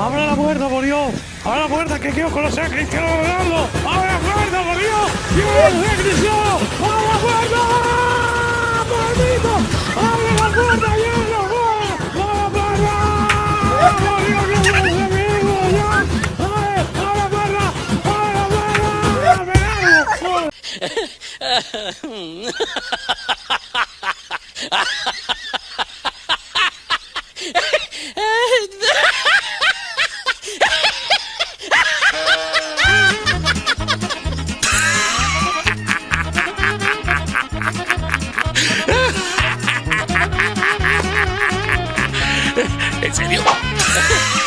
¡Abre la puerta, por Dios! ¡Dios Cristiano! ¡Abre la puerta! ¡Maldito! ¡Abre la puerta, hielo! ¡Abre la puerta! ¡Por Dios, que no es amigo! ¡Ya! ¡Abre! ¡Abre la puerta! ¡Abre la puerta! ¿En serio?